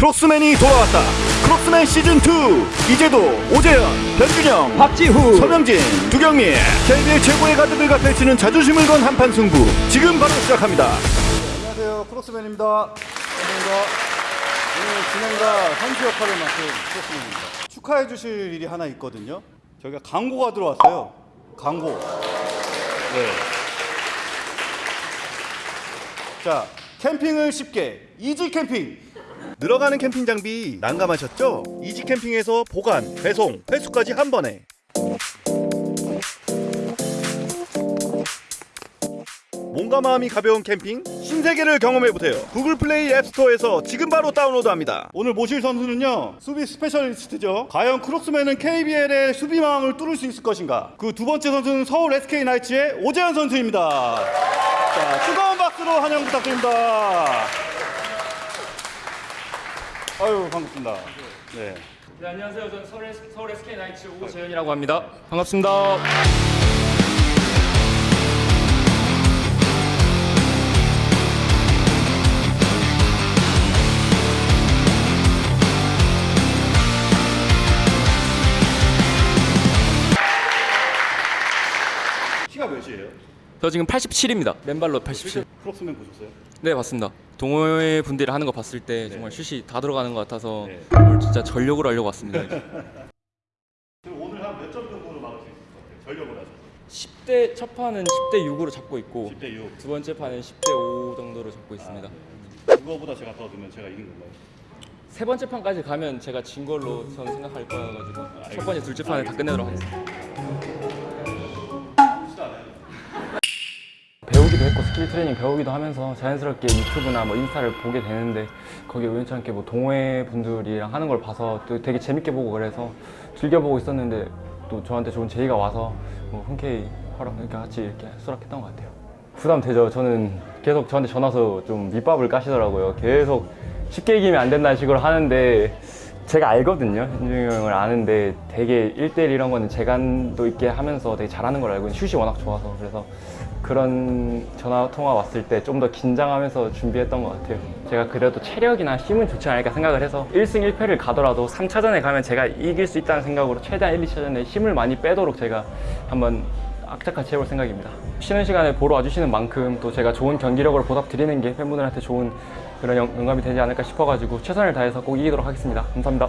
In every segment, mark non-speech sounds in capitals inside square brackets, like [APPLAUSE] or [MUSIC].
크록스맨이 돌아왔다. 크록스맨 시즌 2 이제도 오재현, 변준영, 박지후 서명진, 두경민 KBL 최고의 가드들과 펼치는 자존심을 건 한판 승부 지금 바로 시작합니다. 안녕하세요. 크록스맨입니다. 반갑습니다. 오늘 진행과 선수 역할을 맡은 크록스맨입니다. 축하해 주실 일이 하나 있거든요. 저희가 광고가 들어왔어요. 광고. 네. 자, 캠핑을 쉽게 이지 캠핑. 늘어가는 캠핑 장비 난감하셨죠? 이지 캠핑에서 보관, 배송, 회수까지 한 번에 몸과 마음이 가벼운 캠핑 신세계를 경험해 보세요. 구글 플레이 앱스토어에서 지금 바로 다운로드합니다. 오늘 모실 선수는요 수비 specialist죠 과연 크록스맨은 KBL의 수비망을 뚫을 수 있을 것인가 그 두 번째 선수는 서울 SK 나이츠의 오재현 선수입니다 자 뜨거운 박수로 환영 부탁드립니다 반갑습니다 네. 네, 안녕하세요. 저는 서울, S- 서울 SK 나이츠 오재현이라고 합니다. 반갑습니다. 키가 몇이에요? 저 지금 87입니다. 맨발로 87. 크록스맨 보셨어요? 네, 맞습니다. 동호회 분들이 하는 거 봤을 때 정말 슛이 다 들어가는 것 같아서 네. 오늘 진짜 전력으로 하려고 왔습니다. [LAUGHS] 그럼 오늘 한 몇 점 정도로 막을 수 있을 것 같아요? 전력을 하셔서 10대 첫 판은 10대 6으로 잡고 있고 10대 6 두 번째 판은 10대 5 정도로 잡고 있습니다. 그거보다 제가 더 넣으면 제가 이긴 건가요? 세 번째 판까지 가면 제가 진 걸로 저는 생각할 거여가지고 첫 번째, 둘째 판을 다 끝내도록 하겠습니다. 배우기도 했고 스킬 트레이닝 배우기도 하면서 자연스럽게 유튜브나 뭐 인스타를 보게 되는데 거기에 우연치 않게 뭐 동호회 분들이랑 하는 걸 봐서 또 되게 재밌게 보고 그래서 즐겨보고 있었는데 또 저한테 좋은 제의가 와서 뭐 흔쾌히 허락 이렇게 같이 이렇게 수락했던 것 같아요. 부담 되죠. 저는 계속 저한테 전화해서 좀 밑밥을 까시더라고요. 계속 쉽게 이기면 안 된다는 식으로 하는데 제가 알거든요. 현중이 형을 아는데 되게 1대1 이런 거는 재간도 있게 하면서 되게 잘하는 걸 알고 슛이 워낙 좋아서 그래서 그런 전화 통화 왔을 때 좀 더 긴장하면서 준비했던 것 같아요. 제가 그래도 체력이나 힘은 좋지 않을까 생각을 해서 1승 1패를 가더라도 3차전에 가면 제가 이길 수 있다는 생각으로 최대한 1, 2차전에 힘을 많이 빼도록 제가 한번 악착같이 해볼 생각입니다. 쉬는 시간에 보러 와주시는 만큼 또 제가 좋은 경기력으로 보답드리는 게 팬분들한테 좋은 그런 영- 영감이 되지 않을까 싶어가지고 최선을 다해서 꼭 이기도록 하겠습니다. 감사합니다.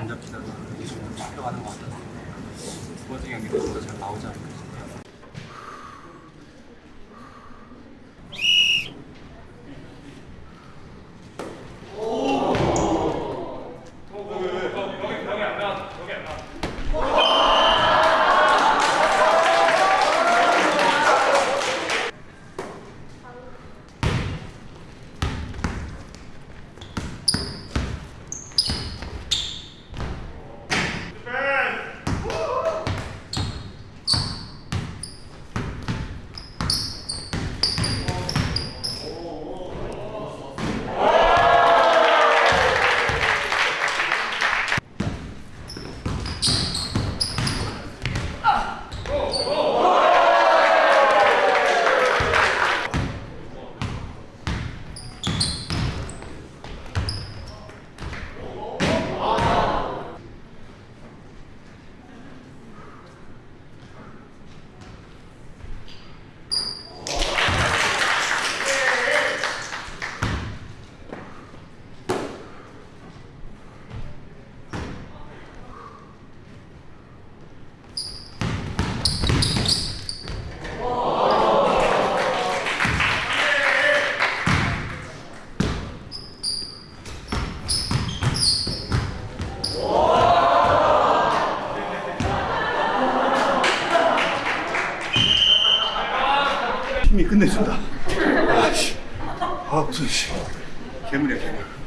안 잡히다가 이게 좀 잡혀가는 것 같아서 두 번째 경기 때좀더잘 나오지 않을까 熱いし。煙や煙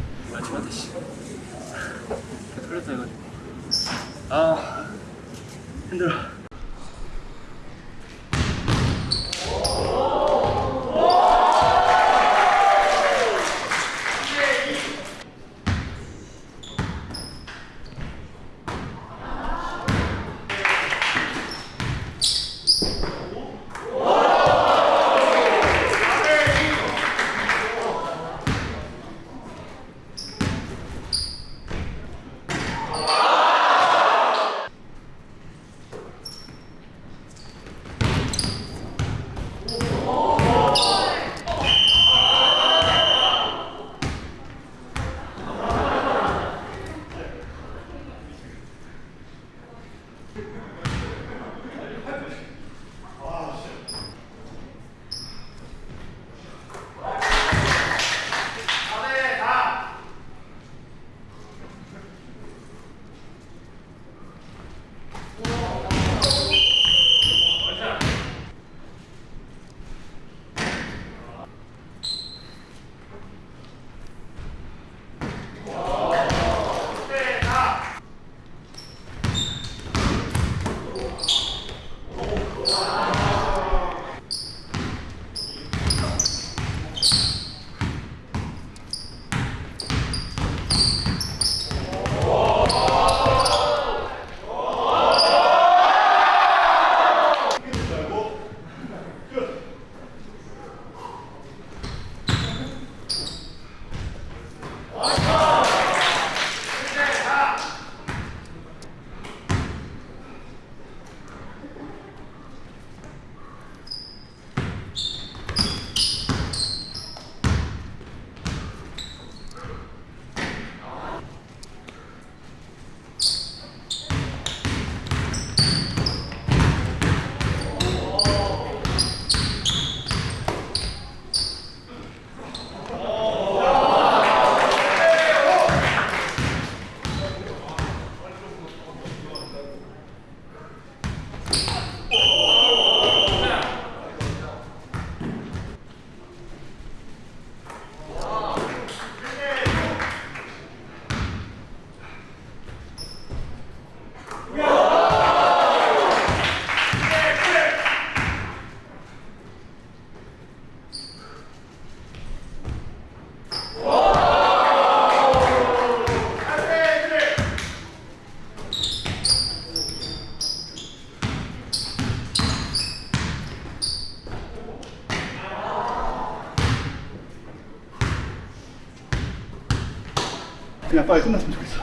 그냥 빨리 끝났으면 좋겠어.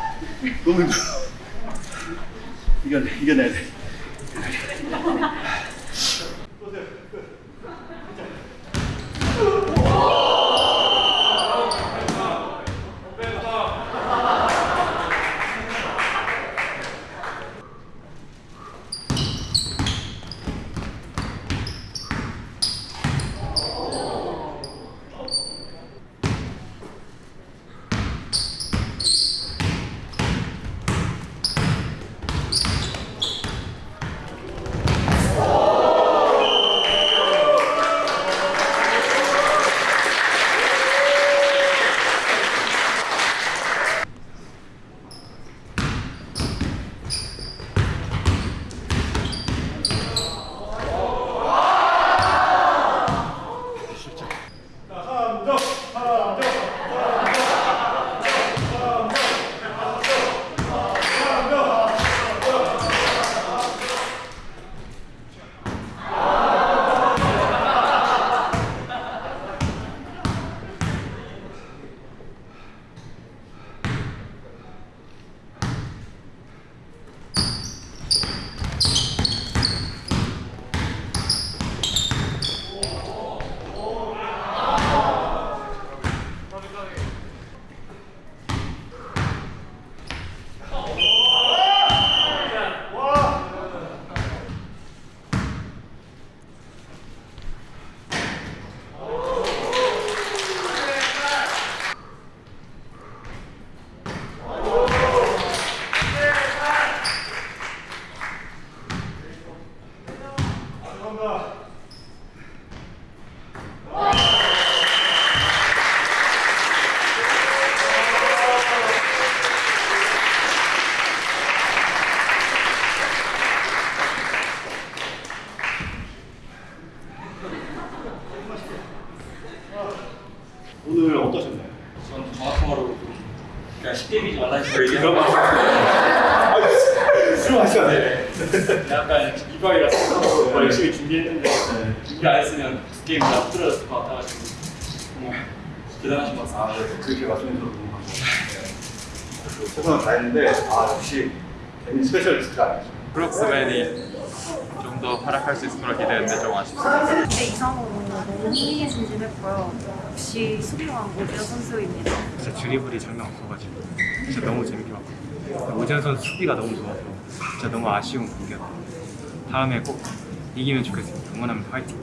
너무 힘들어. 이겨내, 이겨내야 돼. 이런 거. 술 마셔야 돼. 약간 이발이라서 정말 열심히 준비했는데 준비 안 했으면 두 게임 다 흐트러졌을 것 같아가지고 정말 대단하신 것 같습니다. 아, 네. 그렇게 말씀해주셔서 너무 감사합니다. 최선을 다했는데, 아, 역시 재민 specialist가 아니죠. 브룩스맨이 좀 더 활약할 수 있을 거라 기대했는데 좀 아쉽습니다. 기대 이상으로 너무 흥미진진했고요. 역시 수비왕 오지현 선수입니다. 진짜 드리블이 장난 없어가지고 진짜 너무 재밌게 봤거든요. 오재현 선수 수비가 너무 좋아서 진짜 너무 아쉬운 경기였고 다음에 꼭 이기면 좋겠습니다. 응원합니다. 화이팅!